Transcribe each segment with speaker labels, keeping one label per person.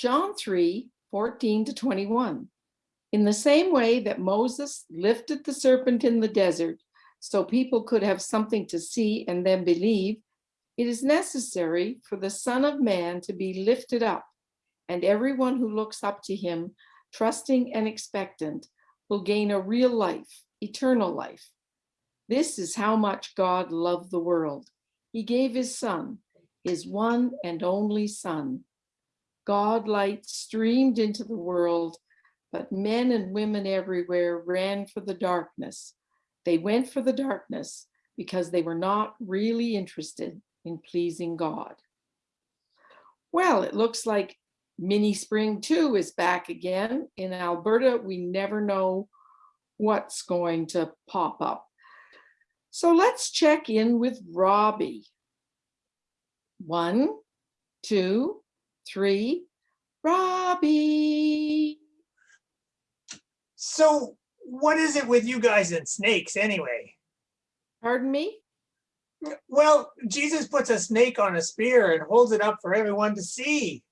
Speaker 1: John 3, 14 to 21. In the same way that Moses lifted the serpent in the desert so people could have something to see and then believe, it is necessary for the Son of Man to be lifted up, and everyone who looks up to him, trusting and expectant, will gain a real life, eternal life. This is how much God loved the world. He gave his son, his one and only son. God light streamed into the world, but men and women everywhere ran for the darkness. They went for the darkness because they were not really interested in pleasing God. Well, it looks like Mini Spring 2 is back again. In Alberta, we never know what's going to pop up. So let's check in with Robbie. One, two, three, Robbie.
Speaker 2: So what is it with you guys and snakes anyway?
Speaker 1: Pardon me?
Speaker 2: Well, Jesus puts a snake on a spear and holds it up for everyone to see.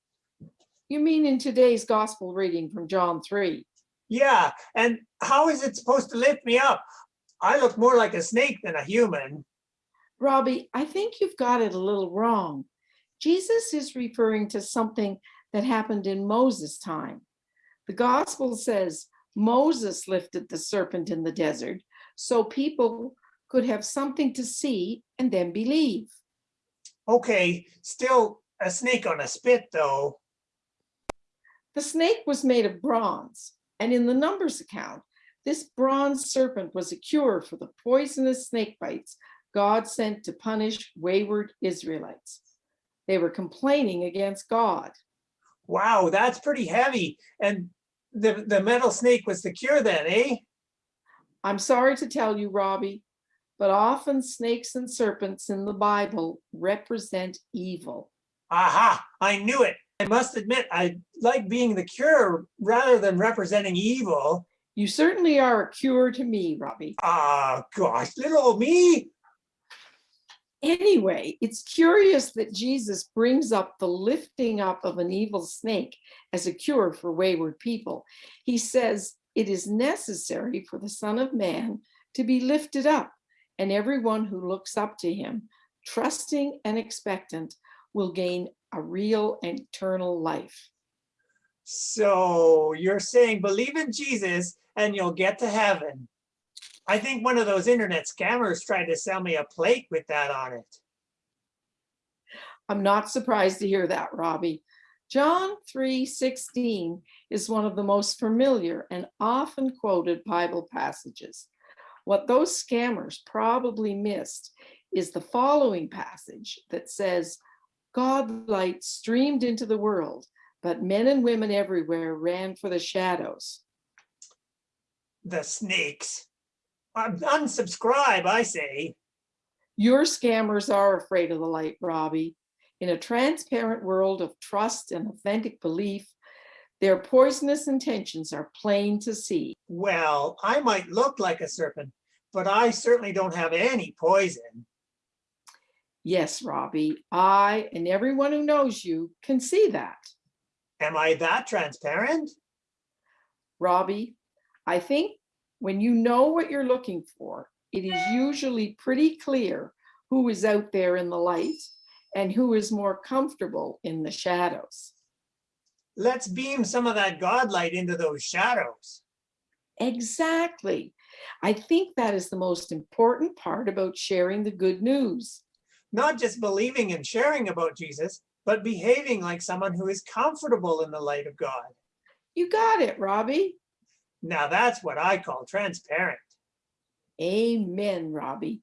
Speaker 1: You mean in today's gospel reading from John 3?
Speaker 2: Yeah, and how is it supposed to lift me up? I look more like a snake than a human.
Speaker 1: Robbie, I think you've got it a little wrong. Jesus is referring to something that happened in Moses' time. The gospel says Moses lifted the serpent in the desert so people could have something to see and then believe.
Speaker 2: Okay, still a snake on a spit though.
Speaker 1: The snake was made of bronze, and in the Numbers account, this bronze serpent was a cure for the poisonous snake bites God sent to punish wayward Israelites. They were complaining against God.
Speaker 2: Wow, that's pretty heavy. And the, the metal snake was the cure then, eh?
Speaker 1: I'm sorry to tell you, Robbie, but often snakes and serpents in the Bible represent evil.
Speaker 2: Aha, I knew it. I must admit, I like being the cure rather than representing evil.
Speaker 1: You certainly are a cure to me, Robbie.
Speaker 2: Ah, gosh, little old me.
Speaker 1: Anyway, it's curious that Jesus brings up the lifting up of an evil snake as a cure for wayward people. He says it is necessary for the Son of Man to be lifted up, and everyone who looks up to him, trusting and expectant, will gain a real and eternal life.
Speaker 2: So you're saying believe in Jesus and you'll get to heaven. I think one of those internet scammers tried to sell me a plate with that on it.
Speaker 1: I'm not surprised to hear that, Robbie. John 3:16 is one of the most familiar and often quoted Bible passages. What those scammers probably missed is the following passage that says, God light streamed into the world, but men and women everywhere ran for the shadows.
Speaker 2: The snakes. Un- Unsubscribe, I say.
Speaker 1: Your scammers are afraid of the light, Robbie. In a transparent world of trust and authentic belief, their poisonous intentions are plain to see.
Speaker 2: Well, I might look like a serpent, but I certainly don't have any poison.
Speaker 1: Yes, Robbie, I and everyone who knows you can see that.
Speaker 2: Am I that transparent?
Speaker 1: Robbie, I think when you know what you're looking for, it is usually pretty clear who is out there in the light and who is more comfortable in the shadows.
Speaker 2: Let's beam some of that God light into those shadows.
Speaker 1: Exactly. I think that is the most important part about sharing the good news.
Speaker 2: Not just believing and sharing about Jesus, but behaving like someone who is comfortable in the light of God.
Speaker 1: You got it, Robbie.
Speaker 2: Now that's what I call transparent.
Speaker 1: Amen, Robbie.